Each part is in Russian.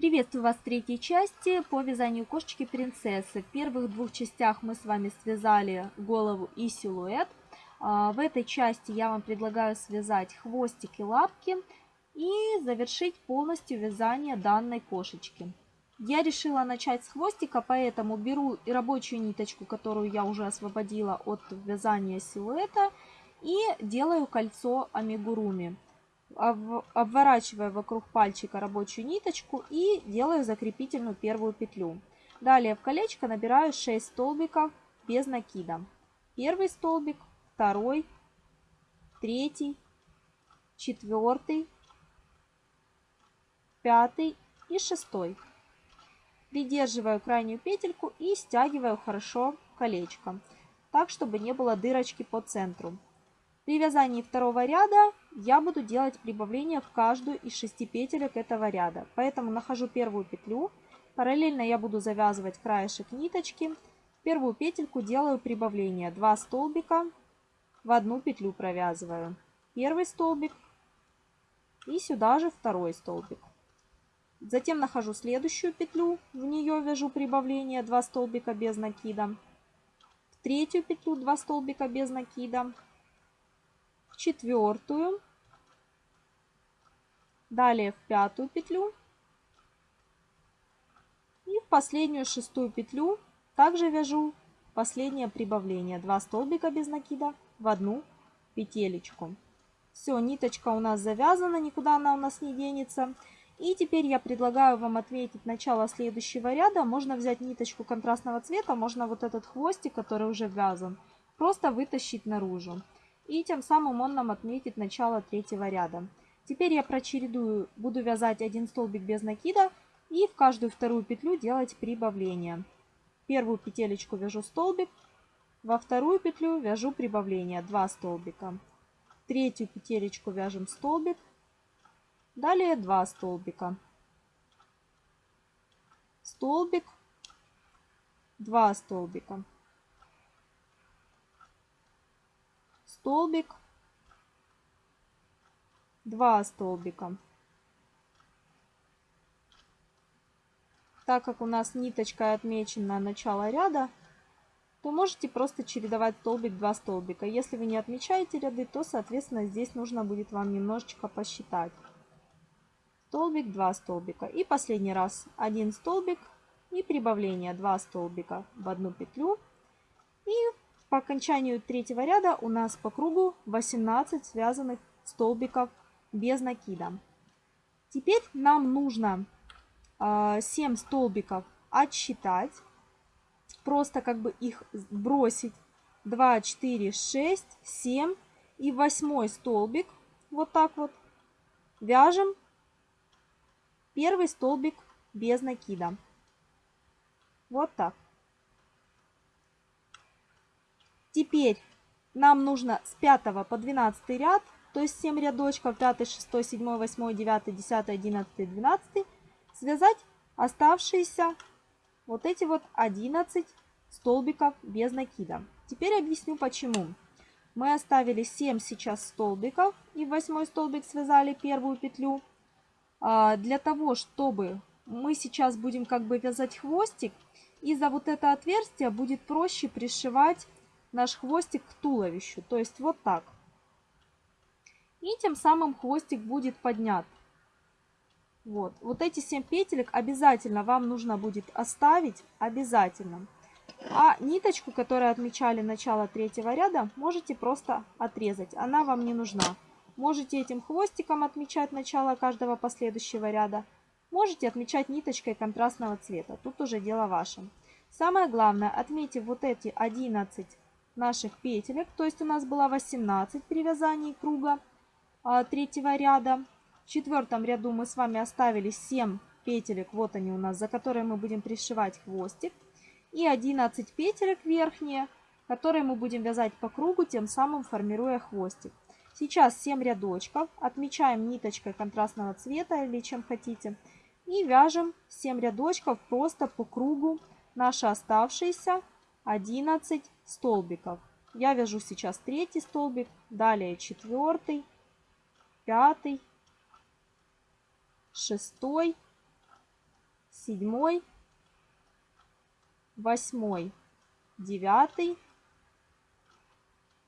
Приветствую вас в третьей части по вязанию кошечки принцессы. В первых двух частях мы с вами связали голову и силуэт. А, в этой части я вам предлагаю связать хвостик и лапки и завершить полностью вязание данной кошечки. Я решила начать с хвостика, поэтому беру рабочую ниточку, которую я уже освободила от вязания силуэта, и делаю кольцо амигуруми обворачиваю вокруг пальчика рабочую ниточку и делаю закрепительную первую петлю. Далее в колечко набираю 6 столбиков без накида. Первый столбик, второй, третий, четвертый, пятый и шестой. Придерживаю крайнюю петельку и стягиваю хорошо колечко, так чтобы не было дырочки по центру. При вязании второго ряда я буду делать прибавление в каждую из шести петелек этого ряда. Поэтому нахожу первую петлю. Параллельно я буду завязывать краешек ниточки. В первую петельку делаю прибавление. 2 столбика в одну петлю провязываю. Первый столбик и сюда же второй столбик. Затем нахожу следующую петлю, в нее вяжу прибавление 2 столбика без накида. В третью петлю 2 столбика без накида четвертую, далее в пятую петлю и в последнюю шестую петлю также вяжу последнее прибавление. 2 столбика без накида в одну петелечку. Все, ниточка у нас завязана, никуда она у нас не денется. И теперь я предлагаю вам отметить начало следующего ряда. Можно взять ниточку контрастного цвета, можно вот этот хвостик, который уже вязан, просто вытащить наружу и тем самым он нам отметит начало третьего ряда. Теперь я прочередую, буду вязать один столбик без накида и в каждую вторую петлю делать прибавление. Первую петелечку вяжу столбик, во вторую петлю вяжу прибавление 2 столбика. Третью петелечку вяжем столбик, далее 2 столбика. Столбик, 2 столбика. Столбик, 2 столбика. Так как у нас ниточка отмечена начало ряда, то можете просто чередовать столбик 2 столбика. Если вы не отмечаете ряды, то, соответственно, здесь нужно будет вам немножечко посчитать. Столбик, 2 столбика. И последний раз 1 столбик и прибавление 2 столбика в одну петлю. И по окончанию третьего ряда у нас по кругу 18 связанных столбиков без накида. Теперь нам нужно 7 а, столбиков отсчитать. Просто как бы их бросить. 2, 4, 6, 7 и восьмой столбик. Вот так вот. Вяжем первый столбик без накида. Вот так. Теперь нам нужно с 5 по 12 ряд, то есть 7 рядочков, 5, 6, 7, 8, 9, 10, 11, 12, связать оставшиеся вот эти вот 11 столбиков без накида. Теперь объясню почему. Мы оставили 7 сейчас столбиков и в 8 столбик связали первую петлю. А, для того, чтобы мы сейчас будем как бы вязать хвостик, и за вот это отверстие будет проще пришивать наш хвостик к туловищу. То есть вот так. И тем самым хвостик будет поднят. Вот. Вот эти 7 петелек обязательно вам нужно будет оставить. Обязательно. А ниточку, которую отмечали начало третьего ряда, можете просто отрезать. Она вам не нужна. Можете этим хвостиком отмечать начало каждого последующего ряда. Можете отмечать ниточкой контрастного цвета. Тут уже дело ваше. Самое главное, отметьте вот эти 11 наших петелек. То есть у нас было 18 при вязании круга а, третьего ряда. В четвертом ряду мы с вами оставили 7 петелек, вот они у нас, за которые мы будем пришивать хвостик. И 11 петелек верхние, которые мы будем вязать по кругу, тем самым формируя хвостик. Сейчас 7 рядочков, отмечаем ниточкой контрастного цвета или чем хотите. И вяжем 7 рядочков просто по кругу наши оставшиеся 11 столбиков. Я вяжу сейчас третий столбик, далее четвертый, пятый, шестой, седьмой, восьмой, девятый,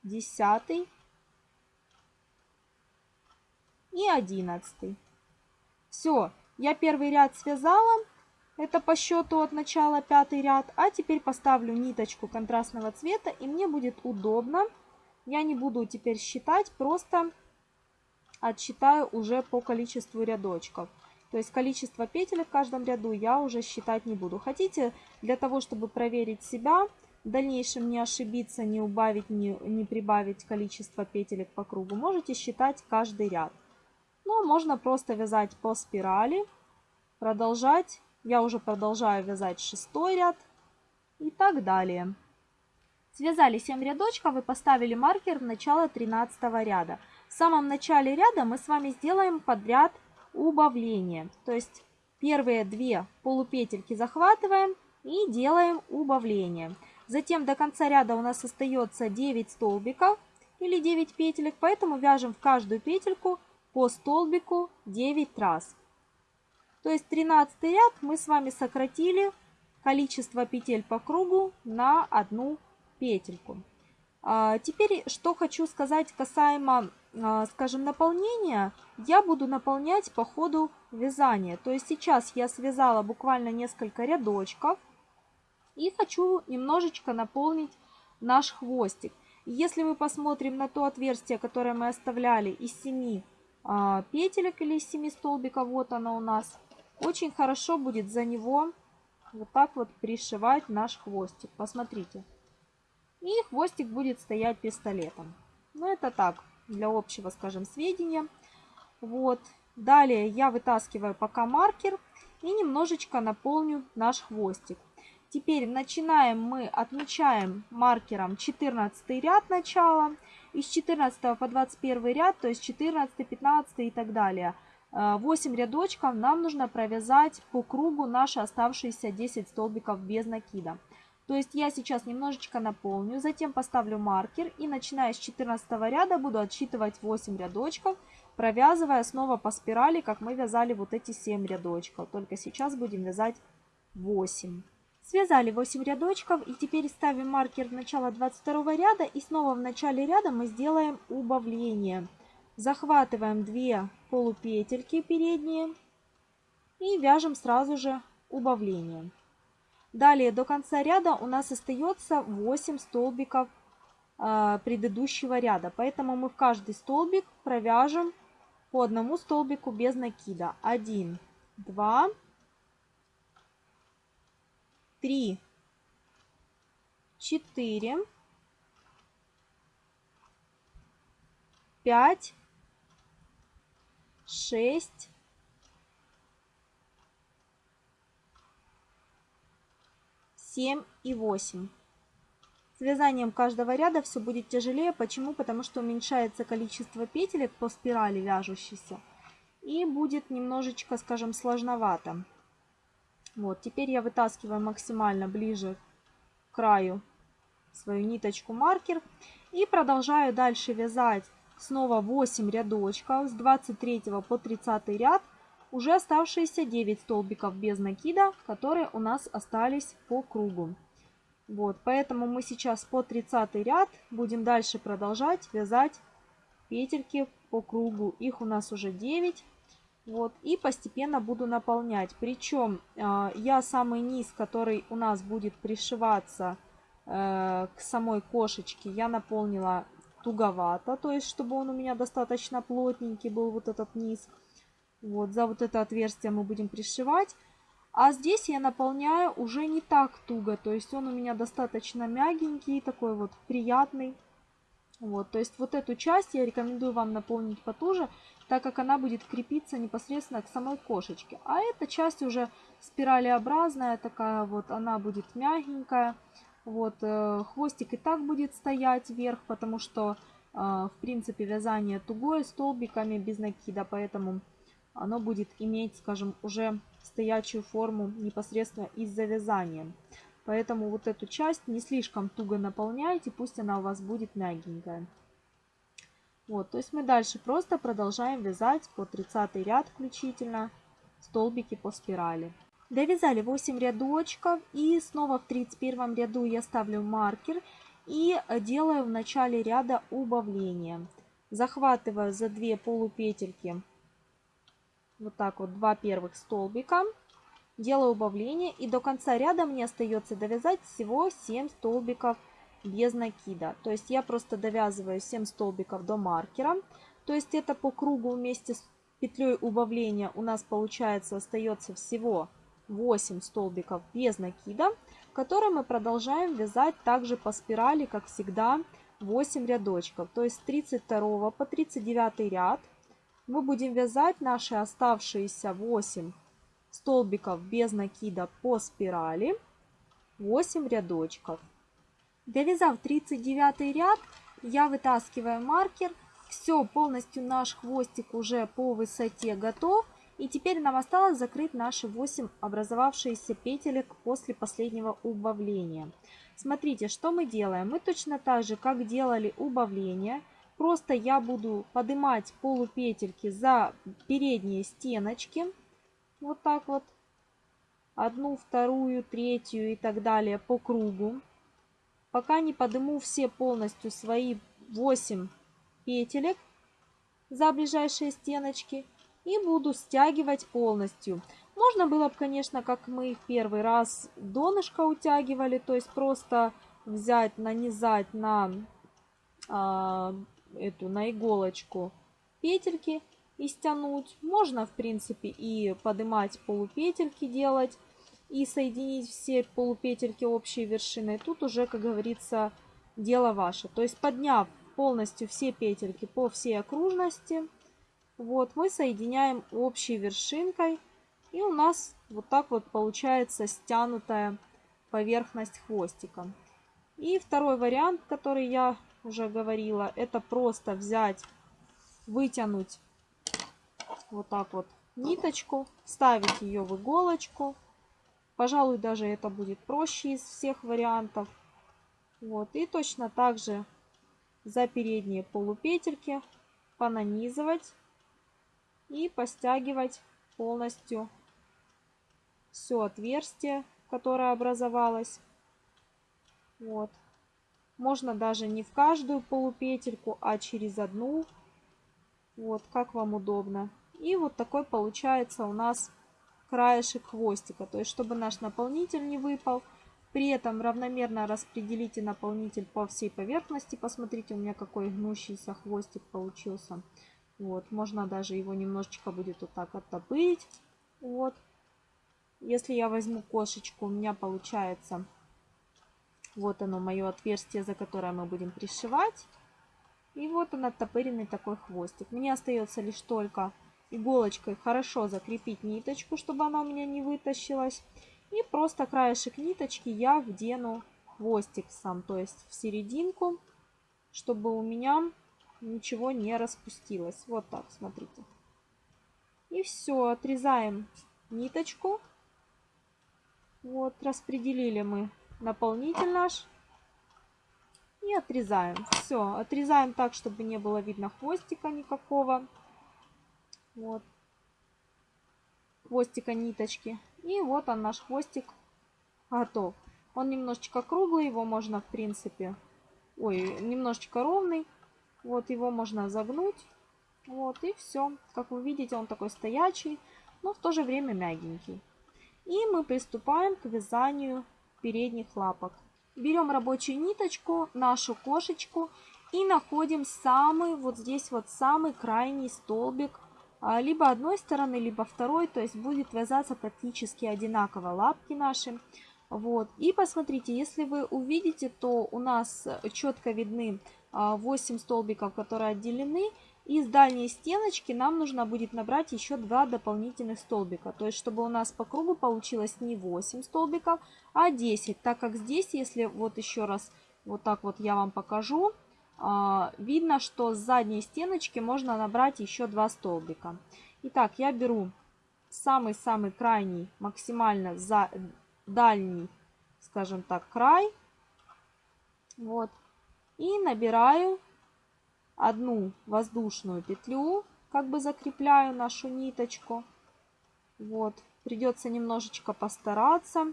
десятый и одиннадцатый. Все, я первый ряд связала. Это по счету от начала пятый ряд. А теперь поставлю ниточку контрастного цвета и мне будет удобно. Я не буду теперь считать, просто отсчитаю уже по количеству рядочков. То есть количество петель в каждом ряду я уже считать не буду. Хотите, для того, чтобы проверить себя, в дальнейшем не ошибиться, не убавить, не, не прибавить количество петелек по кругу, можете считать каждый ряд. Но можно просто вязать по спирали, продолжать. Я уже продолжаю вязать шестой ряд и так далее. Связали 7 рядочков и поставили маркер в начало 13 ряда. В самом начале ряда мы с вами сделаем подряд убавление. То есть первые две полупетельки захватываем и делаем убавление. Затем до конца ряда у нас остается 9 столбиков или 9 петелек, поэтому вяжем в каждую петельку по столбику 9 раз. То есть 13 ряд мы с вами сократили количество петель по кругу на одну петельку. А, теперь, что хочу сказать касаемо, а, скажем, наполнения. Я буду наполнять по ходу вязания. То есть сейчас я связала буквально несколько рядочков. И хочу немножечко наполнить наш хвостик. Если мы посмотрим на то отверстие, которое мы оставляли из 7 а, петелек или из 7 столбиков, вот оно у нас, очень хорошо будет за него вот так вот пришивать наш хвостик. Посмотрите. И хвостик будет стоять пистолетом. Ну, это так, для общего, скажем, сведения. Вот. Далее я вытаскиваю пока маркер и немножечко наполню наш хвостик. Теперь начинаем мы, отмечаем маркером 14 ряд начала. Из 14 по 21 ряд, то есть 14, 15 и так далее. 8 э, рядочков нам нужно провязать по кругу наши оставшиеся 10 столбиков без накида. То есть я сейчас немножечко наполню, затем поставлю маркер и начиная с 14 ряда буду отсчитывать 8 рядочков, провязывая снова по спирали, как мы вязали вот эти 7 рядочков. Только сейчас будем вязать 8. Связали 8 рядочков и теперь ставим маркер в начало 22 ряда и снова в начале ряда мы сделаем убавление. Захватываем 2 полупетельки передние и вяжем сразу же убавление. Далее до конца ряда у нас остается 8 столбиков э, предыдущего ряда. Поэтому мы в каждый столбик провяжем по одному столбику без накида. 1, 2, 3, 4, 5, 6, 7 и 8. С вязанием каждого ряда все будет тяжелее. Почему? Потому что уменьшается количество петелек по спирали вяжущейся. И будет немножечко, скажем, сложновато. Вот, теперь я вытаскиваю максимально ближе к краю свою ниточку маркер. И продолжаю дальше вязать снова 8 рядочков с 23 по 30 ряд уже оставшиеся 9 столбиков без накида, которые у нас остались по кругу. Вот, поэтому мы сейчас по 30 ряд будем дальше продолжать вязать петельки по кругу. Их у нас уже 9. Вот, и постепенно буду наполнять. Причем э, я самый низ, который у нас будет пришиваться э, к самой кошечке, я наполнила туговато. То есть, чтобы он у меня достаточно плотненький был, вот этот низ. Вот, за вот это отверстие мы будем пришивать. А здесь я наполняю уже не так туго, то есть он у меня достаточно мягенький, такой вот приятный. Вот, то есть вот эту часть я рекомендую вам наполнить потуже, так как она будет крепиться непосредственно к самой кошечке. А эта часть уже спиралеобразная такая вот, она будет мягенькая. Вот, э, хвостик и так будет стоять вверх, потому что, э, в принципе, вязание тугое столбиками без накида, поэтому оно будет иметь, скажем, уже стоячую форму непосредственно из-за вязания. Поэтому вот эту часть не слишком туго наполняйте, пусть она у вас будет мягенькая. Вот, то есть мы дальше просто продолжаем вязать по 30 ряд включительно столбики по спирали. Довязали 8 рядочков и снова в 31 ряду я ставлю маркер и делаю в начале ряда убавление. Захватываю за 2 полупетельки вот так вот два первых столбика, делаю убавление и до конца ряда мне остается довязать всего 7 столбиков без накида. То есть я просто довязываю 7 столбиков до маркера. То есть это по кругу вместе с петлей убавления у нас получается остается всего 8 столбиков без накида, которые мы продолжаем вязать также по спирали, как всегда, 8 рядочков. То есть с 32 по 39 ряд мы будем вязать наши оставшиеся 8 столбиков без накида по спирали, 8 рядочков. Довязав 39 ряд, я вытаскиваю маркер. Все, полностью наш хвостик уже по высоте готов. И теперь нам осталось закрыть наши 8 образовавшиеся петелек после последнего убавления. Смотрите, что мы делаем. Мы точно так же, как делали убавление, просто я буду поднимать полупетельки за передние стеночки. Вот так вот. Одну, вторую, третью и так далее по кругу. Пока не подниму все полностью свои 8 петелек за ближайшие стеночки и буду стягивать полностью. Можно было бы, конечно, как мы в первый раз донышко утягивали, то есть просто взять, нанизать на э, эту, на иголочку петельки и стянуть. Можно, в принципе, и поднимать полупетельки делать, и соединить все полупетельки общей вершиной. Тут уже, как говорится, дело ваше. То есть подняв полностью все петельки по всей окружности, вот, мы соединяем общей вершинкой. И у нас вот так вот получается стянутая поверхность хвостика. И второй вариант, который я уже говорила, это просто взять, вытянуть вот так вот ниточку, ставить ее в иголочку. Пожалуй, даже это будет проще из всех вариантов. Вот, и точно так же за передние полупетельки понанизывать и постягивать полностью все отверстие, которое образовалось. Вот. Можно даже не в каждую полупетельку, а через одну. Вот, как вам удобно. И вот такой получается у нас краешек хвостика. То есть, чтобы наш наполнитель не выпал. При этом равномерно распределите наполнитель по всей поверхности. Посмотрите, у меня какой гнущийся хвостик получился. Вот, можно даже его немножечко будет вот так оттопырить. Вот. Если я возьму кошечку, у меня получается вот оно, мое отверстие, за которое мы будем пришивать. И вот он оттопыренный такой хвостик. Мне остается лишь только иголочкой хорошо закрепить ниточку, чтобы она у меня не вытащилась. И просто краешек ниточки я вдену хвостик сам, то есть в серединку, чтобы у меня ничего не распустилось. Вот так, смотрите. И все, отрезаем ниточку. Вот, распределили мы наполнитель наш. И отрезаем. Все, отрезаем так, чтобы не было видно хвостика никакого. Вот. Хвостика ниточки. И вот он, наш хвостик готов. Он немножечко круглый, его можно, в принципе, ой, немножечко ровный. Вот его можно загнуть. Вот и все. Как вы видите, он такой стоячий, но в то же время мягенький. И мы приступаем к вязанию передних лапок. Берем рабочую ниточку, нашу кошечку и находим самый, вот здесь вот самый крайний столбик а, либо одной стороны, либо второй, то есть будет вязаться практически одинаково лапки наши. Вот. И посмотрите, если вы увидите, то у нас четко видны 8 а, столбиков, которые отделены. И с дальней стеночки нам нужно будет набрать еще 2 дополнительных столбика. То есть, чтобы у нас по кругу получилось не 8 столбиков, а 10. Так как здесь, если вот еще раз вот так вот я вам покажу, а, видно, что с задней стеночки можно набрать еще 2 столбика. Итак, я беру самый-самый крайний, максимально за дальний, скажем так, край. Вот и набираю одну воздушную петлю, как бы закрепляю нашу ниточку. Вот, Придется немножечко постараться.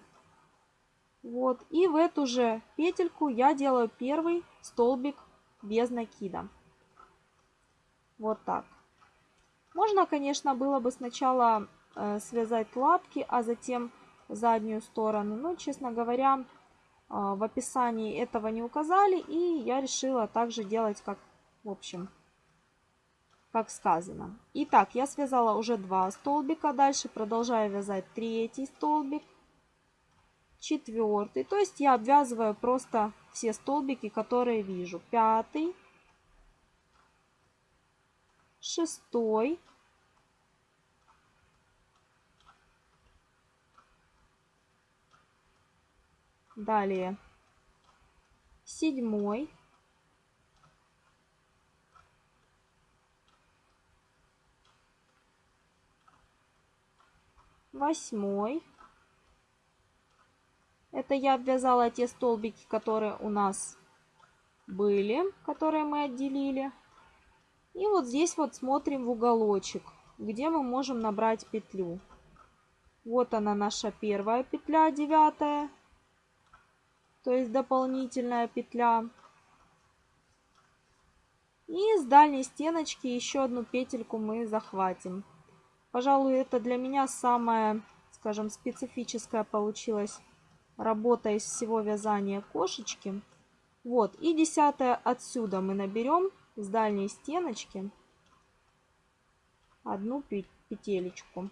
Вот. И в эту же петельку я делаю первый столбик без накида. Вот так. Можно, конечно, было бы сначала э, связать лапки, а затем заднюю сторону. Но, честно говоря, в описании этого не указали. И я решила также делать, как, в общем, как сказано. Итак, я связала уже два столбика. Дальше продолжаю вязать третий столбик четвертый. То есть я обвязываю просто все столбики, которые вижу. Пятый, шестой, далее седьмой, восьмой, это я обвязала те столбики, которые у нас были, которые мы отделили. И вот здесь вот смотрим в уголочек, где мы можем набрать петлю. Вот она наша первая петля, девятая, то есть дополнительная петля. И с дальней стеночки еще одну петельку мы захватим. Пожалуй, это для меня самая, скажем, специфическая получилась работа из всего вязания кошечки. Вот, и десятое отсюда мы наберем с дальней стеночки одну петелечку.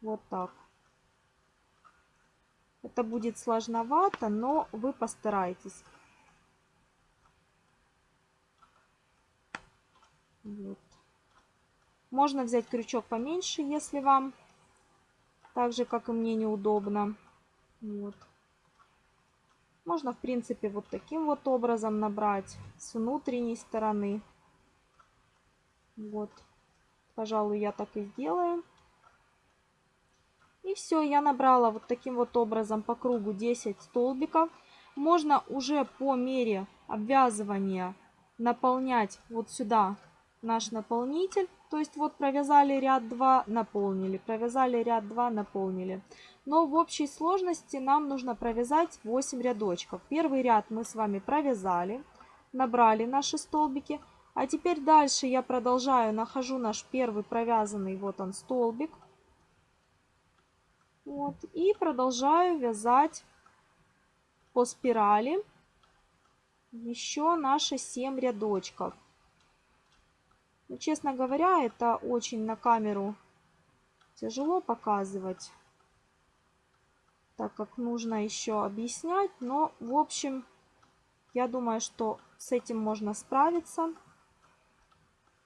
Вот так. Это будет сложновато, но вы постарайтесь. Вот. Можно взять крючок поменьше, если вам так же, как и мне, неудобно. Вот. Можно, в принципе, вот таким вот образом набрать с внутренней стороны. Вот. Пожалуй, я так и сделаю. И все, я набрала вот таким вот образом по кругу 10 столбиков. Можно уже по мере обвязывания наполнять вот сюда наш наполнитель. То есть вот провязали ряд 2, наполнили, провязали ряд 2, наполнили. Но в общей сложности нам нужно провязать 8 рядочков. Первый ряд мы с вами провязали, набрали наши столбики. А теперь дальше я продолжаю, нахожу наш первый провязанный, вот он столбик. Вот, и продолжаю вязать по спирали еще наши 7 рядочков. Но, ну, честно говоря, это очень на камеру тяжело показывать, так как нужно еще объяснять. Но, в общем, я думаю, что с этим можно справиться.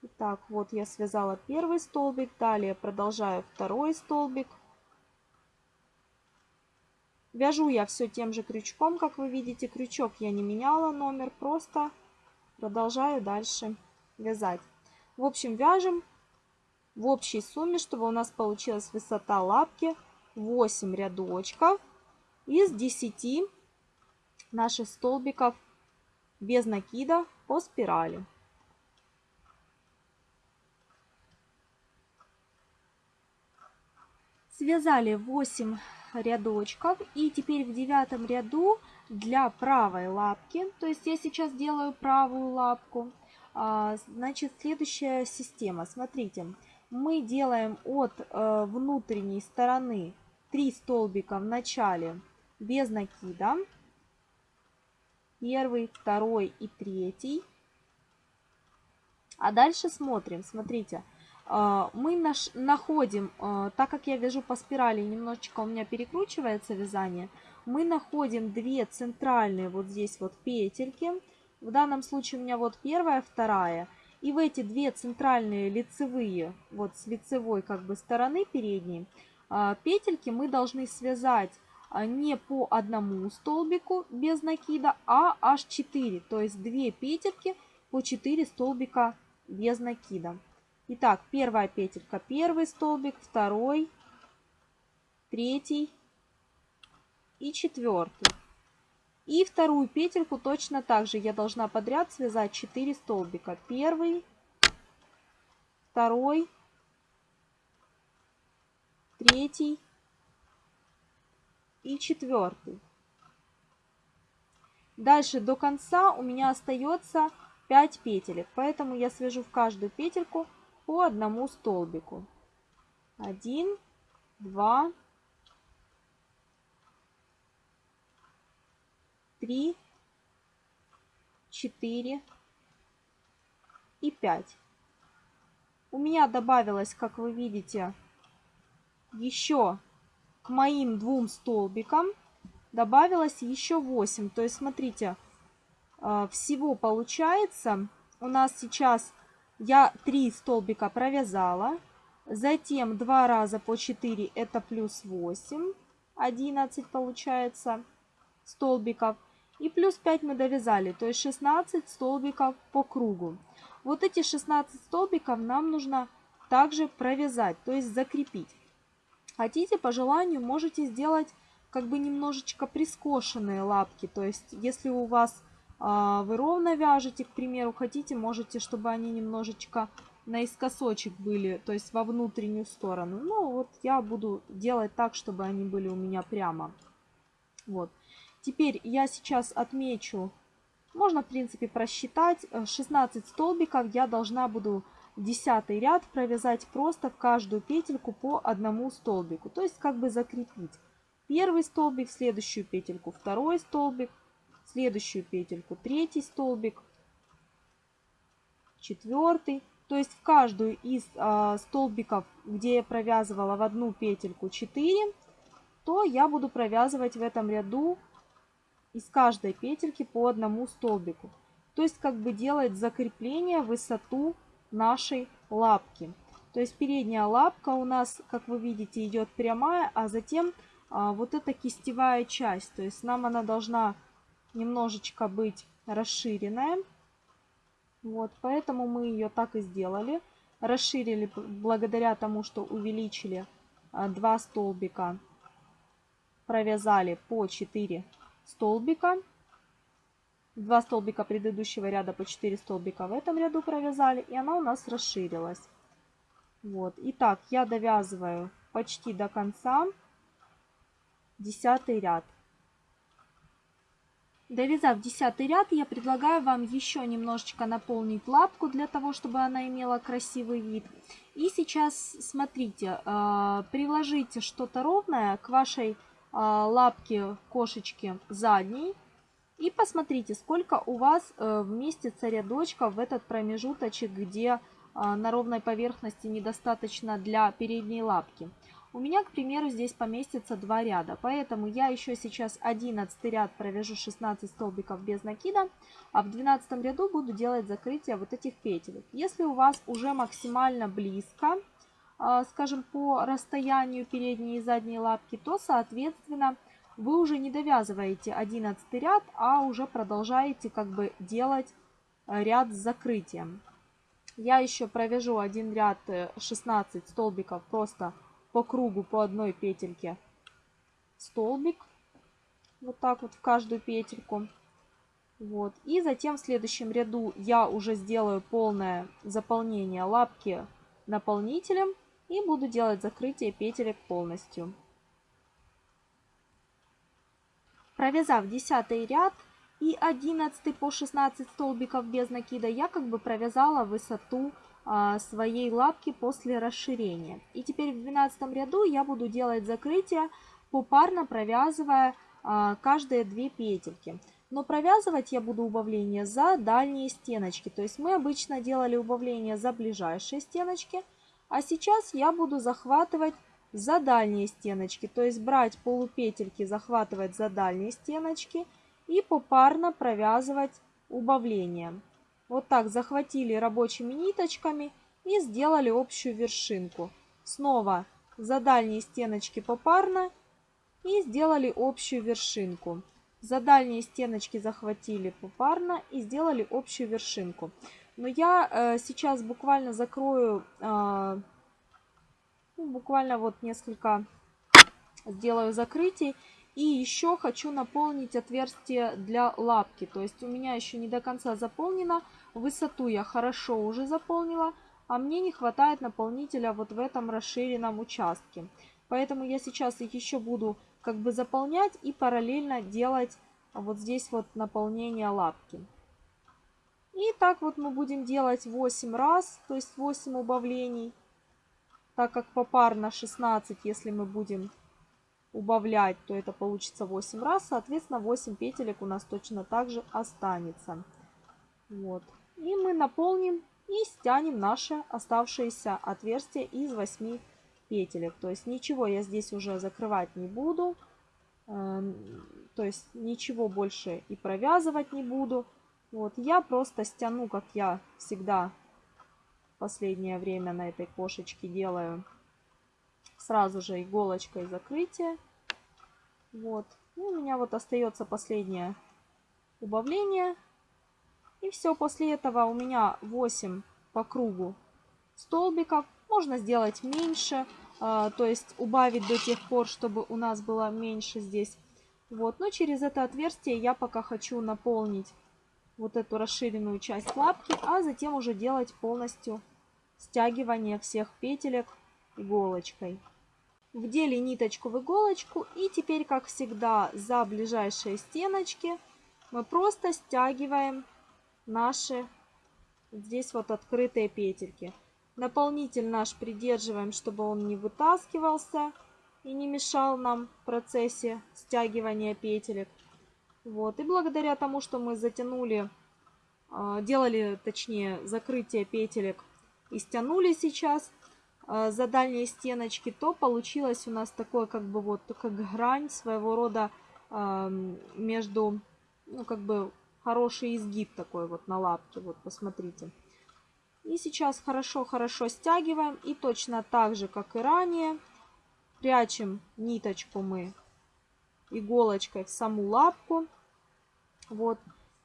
Итак, вот я связала первый столбик, далее продолжаю второй столбик. Вяжу я все тем же крючком, как вы видите. Крючок я не меняла номер, просто продолжаю дальше вязать. В общем, вяжем в общей сумме, чтобы у нас получилась высота лапки 8 рядочков из 10 наших столбиков без накида по спирали. Связали 8 рядочков и теперь в девятом ряду для правой лапки, то есть я сейчас делаю правую лапку, а, значит, следующая система. Смотрите, мы делаем от э, внутренней стороны 3 столбика в начале без накида. Первый, второй и третий. А дальше смотрим, смотрите. А, мы наш, находим, а, так как я вяжу по спирали, немножечко у меня перекручивается вязание, мы находим две центральные вот здесь вот петельки в данном случае у меня вот первая, вторая. И в эти две центральные лицевые, вот с лицевой как бы стороны передней, а, петельки мы должны связать не по одному столбику без накида, а аж 4. То есть 2 петельки по 4 столбика без накида. Итак, первая петелька, первый столбик, второй, третий и четвертый. И вторую петельку точно так же я должна подряд связать 4 столбика. Первый, второй, третий и четвертый. Дальше до конца у меня остается 5 петелек, поэтому я свяжу в каждую петельку по одному столбику. 1, 2, 3, 4 и 5. У меня добавилось, как вы видите, еще к моим двум столбикам добавилось еще 8. То есть, смотрите, а, всего получается у нас сейчас я 3 столбика провязала, затем 2 раза по 4 это плюс 8, 11 получается столбиков. И плюс 5 мы довязали, то есть 16 столбиков по кругу. Вот эти 16 столбиков нам нужно также провязать, то есть закрепить. Хотите, по желанию, можете сделать как бы немножечко прискошенные лапки. То есть, если у вас вы ровно вяжете, к примеру, хотите, можете, чтобы они немножечко наискосочек были, то есть во внутреннюю сторону. Ну, вот я буду делать так, чтобы они были у меня прямо. Вот. Теперь я сейчас отмечу, можно, в принципе, просчитать, 16 столбиков я должна буду десятый ряд провязать просто в каждую петельку по одному столбику. То есть как бы закрепить. Первый столбик, следующую петельку, второй столбик, следующую петельку, третий столбик, четвертый. То есть в каждую из э, столбиков, где я провязывала в одну петельку 4, то я буду провязывать в этом ряду из каждой петельки по одному столбику. То есть как бы делать закрепление высоту нашей лапки. То есть передняя лапка у нас, как вы видите, идет прямая, а затем а, вот эта кистевая часть. То есть нам она должна немножечко быть расширенная. Вот, поэтому мы ее так и сделали. Расширили благодаря тому, что увеличили а, два столбика, провязали по 4 столбика. Два столбика предыдущего ряда по 4 столбика в этом ряду провязали, и она у нас расширилась. Вот. Итак, я довязываю почти до конца десятый ряд. Довязав десятый ряд, я предлагаю вам еще немножечко наполнить лапку для того, чтобы она имела красивый вид. И сейчас смотрите, э, приложите что-то ровное к вашей э, лапке кошечки задней и посмотрите, сколько у вас э, вместится рядочков в этот промежуточек, где э, на ровной поверхности недостаточно для передней лапки. У меня, к примеру, здесь поместится два ряда, поэтому я еще сейчас 11 ряд провяжу 16 столбиков без накида, а в 12 ряду буду делать закрытие вот этих петелек. Если у вас уже максимально близко, э, скажем, по расстоянию передней и задней лапки, то, соответственно, вы уже не довязываете 11 ряд, а уже продолжаете как бы делать э, ряд с закрытием. Я еще провяжу один ряд 16 э, столбиков просто по кругу по одной петельке столбик. Вот так вот в каждую петельку. Вот. И затем в следующем ряду я уже сделаю полное заполнение лапки наполнителем и буду делать закрытие петелек полностью. Провязав 10 ряд и 11 по 16 столбиков без накида, я как бы провязала высоту своей лапки после расширения. И теперь в 12 ряду я буду делать закрытие, попарно провязывая а, каждые две петельки. Но провязывать я буду убавление за дальние стеночки. То есть мы обычно делали убавление за ближайшие стеночки, а сейчас я буду захватывать за дальние стеночки, то есть брать полупетельки, захватывать за дальние стеночки и попарно провязывать убавление. Вот так захватили рабочими ниточками и сделали общую вершинку. Снова за дальние стеночки попарно и сделали общую вершинку. За дальние стеночки захватили попарно и сделали общую вершинку. Но я э, сейчас буквально закрою э, ну, буквально вот несколько сделаю закрытий. И еще хочу наполнить отверстие для лапки. То есть у меня еще не до конца заполнено. Высоту я хорошо уже заполнила. А мне не хватает наполнителя вот в этом расширенном участке. Поэтому я сейчас их еще буду как бы заполнять и параллельно делать вот здесь вот наполнение лапки. И так вот мы будем делать 8 раз, то есть 8 убавлений. Так как попарно 16, если мы будем убавлять, то это получится 8 раз. Соответственно, 8 петелек у нас точно так же останется. Вот. И мы наполним и стянем наше оставшееся отверстие из 8 петелек. То есть ничего я здесь уже закрывать не буду. Эм, то есть ничего больше и провязывать не буду. Вот, я просто стяну, как я всегда в последнее время на этой кошечке делаю, сразу же иголочкой закрытие. Вот, и у меня вот остается последнее убавление. И все, после этого у меня 8 по кругу столбиков. Можно сделать меньше, а, то есть убавить до тех пор, чтобы у нас было меньше здесь. Вот, но через это отверстие я пока хочу наполнить вот эту расширенную часть лапки, а затем уже делать полностью стягивание всех петелек иголочкой. Вдели ниточку в иголочку и теперь, как всегда, за ближайшие стеночки мы просто стягиваем наши здесь вот открытые петельки. Наполнитель наш придерживаем, чтобы он не вытаскивался и не мешал нам в процессе стягивания петелек. Вот. И благодаря тому, что мы затянули, а, делали, точнее, закрытие петелек и стянули сейчас за дальние стеночки, то получилось у нас такое, как бы вот, как грань своего рода а, между, ну, как бы хороший изгиб такой вот на лапке, вот посмотрите. И сейчас хорошо-хорошо стягиваем и точно так же, как и ранее, прячем ниточку мы иголочкой в саму лапку. Вот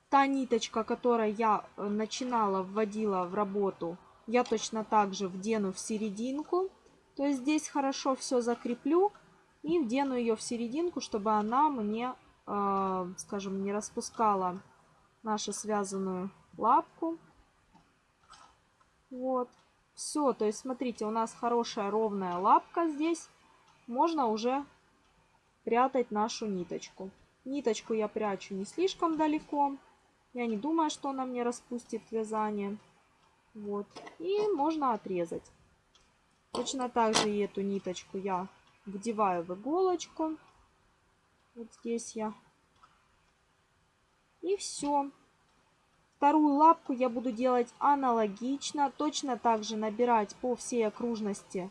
та ниточка, которой я э, начинала, вводила в работу, я точно так же вдену в серединку. То есть здесь хорошо все закреплю и вдену ее в серединку, чтобы она мне, э, скажем, не распускала нашу связанную лапку. Вот. Все, то есть смотрите, у нас хорошая ровная лапка здесь. Можно уже прятать нашу ниточку. Ниточку я прячу не слишком далеко. Я не думаю, что она мне распустит вязание. Вот. И можно отрезать. Точно так же и эту ниточку я вдеваю в иголочку. Вот здесь я. И все. Вторую лапку я буду делать аналогично. Точно так же набирать по всей окружности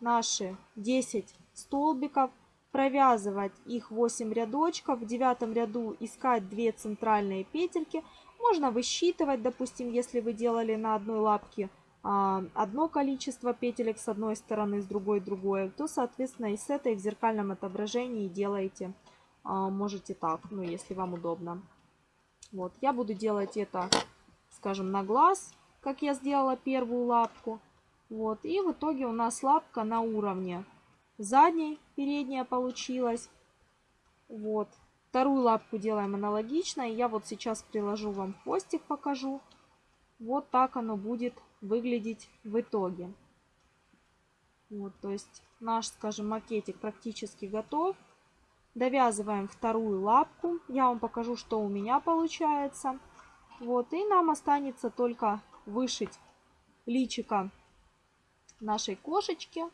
наши 10 столбиков провязывать их 8 рядочков, в девятом ряду искать 2 центральные петельки. Можно высчитывать, допустим, если вы делали на одной лапке а, одно количество петелек с одной стороны, с другой другое, то, соответственно, и с этой в зеркальном отображении делаете, а, можете так, ну, если вам удобно. Вот, я буду делать это, скажем, на глаз, как я сделала первую лапку. Вот, и в итоге у нас лапка на уровне задней, передняя получилась. Вот. Вторую лапку делаем аналогично. Я вот сейчас приложу вам хвостик, покажу. Вот так оно будет выглядеть в итоге. Вот, то есть наш, скажем, макетик практически готов. Довязываем вторую лапку. Я вам покажу, что у меня получается. Вот, и нам останется только вышить личика нашей кошечки.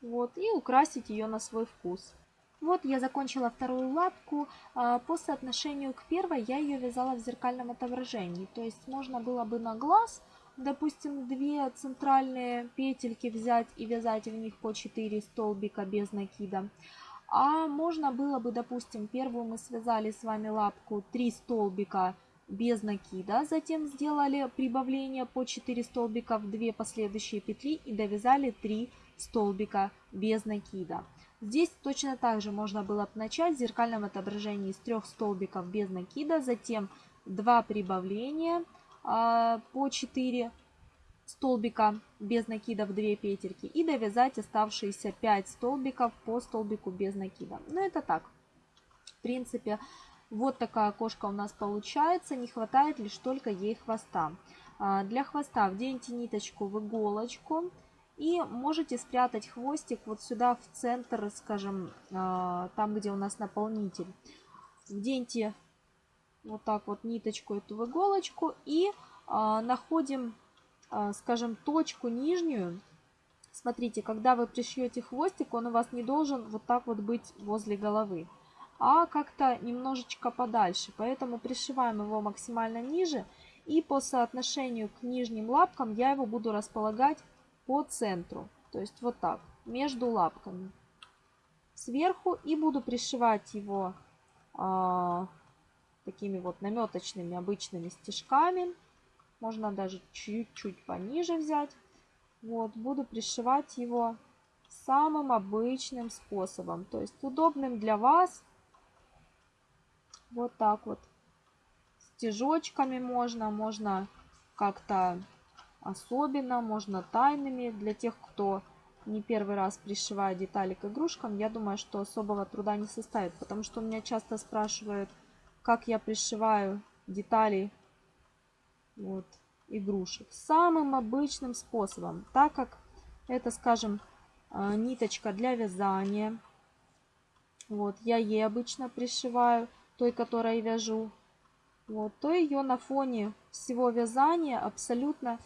Вот, и украсить ее на свой вкус. Вот я закончила вторую лапку. А, по соотношению к первой я ее вязала в зеркальном отображении. То есть можно было бы на глаз, допустим, две центральные петельки взять и вязать в них по 4 столбика без накида. А можно было бы, допустим, первую мы связали с вами лапку 3 столбика без накида, затем сделали прибавление по 4 столбика в 2 последующие петли и довязали 3 столбика без накида. Здесь точно так же можно было бы начать в зеркальном отображении с трех столбиков без накида, затем 2 прибавления э, по 4 столбика без накида в 2 петельки и довязать оставшиеся 5 столбиков по столбику без накида. Но ну, это так. В принципе, вот такая кошка у нас получается. Не хватает лишь только ей хвоста. А, для хвоста вденьте ниточку в иголочку И можете спрятать хвостик вот сюда в центр, скажем, а, там, где у нас наполнитель. Вденьте вот так вот ниточку эту в иголочку и а, находим, а, скажем, точку нижнюю. Смотрите, когда вы пришьете хвостик, он у вас не должен вот так вот быть возле головы, а как-то немножечко подальше. Поэтому пришиваем его максимально ниже. И по соотношению к нижним лапкам я его буду располагать по центру. То есть вот так, между лапками. Сверху и буду пришивать его а, такими вот наметочными обычными стежками. Можно даже чуть-чуть пониже взять. Вот, буду пришивать его самым обычным способом. То есть удобным для вас. Вот так вот. Стежочками можно, можно как-то особенно, можно тайными. Для тех, кто не первый раз пришивает детали к игрушкам, я думаю, что особого труда не составит. Потому что меня часто спрашивают, как я пришиваю детали вот, игрушек. Самым обычным способом, так как это, скажем, а, ниточка для вязания. Вот, я ей обычно пришиваю, той, которой вяжу. Вот, то ее на фоне всего вязания абсолютно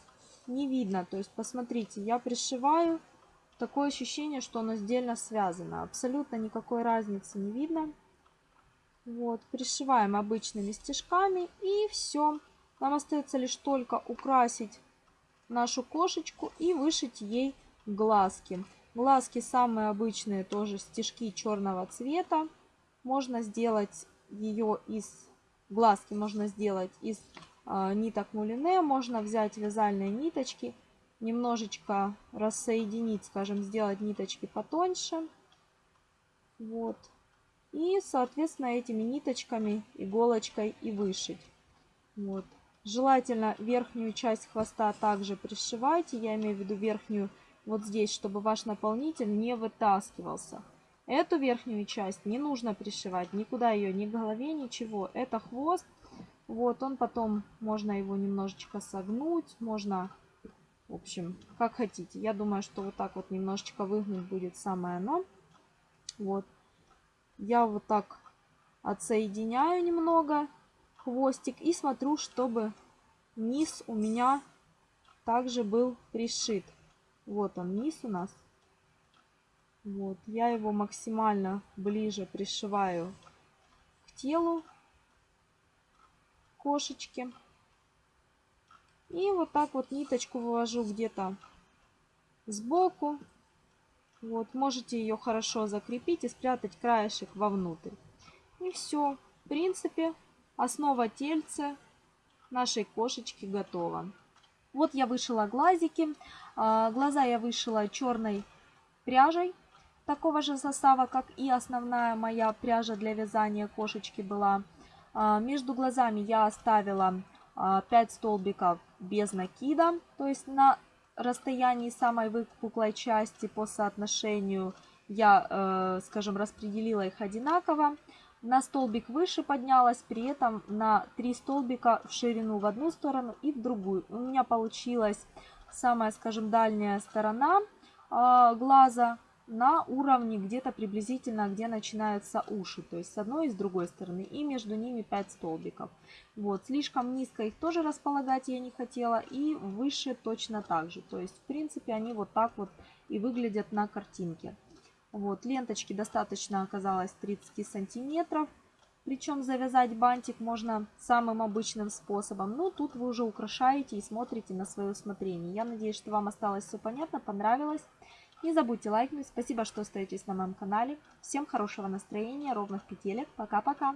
не видно. То есть, посмотрите, я пришиваю, такое ощущение, что оно сдельно связано. Абсолютно никакой разницы не видно. Вот, пришиваем обычными стежками и все. Нам остается лишь только украсить нашу кошечку и вышить ей глазки. Глазки самые обычные, тоже стежки черного цвета. Можно сделать ее из... Глазки можно сделать из ниток мулине. Можно взять вязальные ниточки, немножечко рассоединить, скажем, сделать ниточки потоньше. Вот и, соответственно, этими ниточками, иголочкой и вышить. Вот. Желательно верхнюю часть хвоста также пришивайте, я имею в виду верхнюю вот здесь, чтобы ваш наполнитель не вытаскивался. Эту верхнюю часть не нужно пришивать, никуда ее, ни к голове, ничего. Это хвост, вот он потом, можно его немножечко согнуть, можно, в общем, как хотите. Я думаю, что вот так вот немножечко выгнуть будет самое оно. Вот я вот так отсоединяю немного хвостик и смотрю, чтобы низ у меня также был пришит. Вот он низ у нас. Вот, я его максимально ближе пришиваю к телу кошечки. И вот так вот ниточку вывожу где-то сбоку вот, можете ее хорошо закрепить и спрятать краешек вовнутрь. И все. В принципе, основа тельца нашей кошечки готова. Вот я вышила глазики. А, глаза я вышила черной пряжей такого же состава, как и основная моя пряжа для вязания кошечки была. А, между глазами я оставила 5 а, столбиков без накида, то есть на расстоянии самой выпуклой части по соотношению я, э, скажем, распределила их одинаково. На столбик выше поднялась, при этом на 3 столбика в ширину в одну сторону и в другую. У меня получилась самая, скажем, дальняя сторона э, глаза на уровне где-то приблизительно, где начинаются уши. То есть с одной и с другой стороны. И между ними 5 столбиков. Вот. Слишком низко их тоже располагать я не хотела. И выше точно так же. То есть в принципе они вот так вот и выглядят на картинке. Вот. Ленточки достаточно оказалось 30 сантиметров. Причем завязать бантик можно самым обычным способом. Ну, тут вы уже украшаете и смотрите на свое усмотрение. Я надеюсь, что вам осталось все понятно, понравилось. Не забудьте лайкнуть. Спасибо, что остаетесь на моем канале. Всем хорошего настроения, ровных петелек. Пока-пока.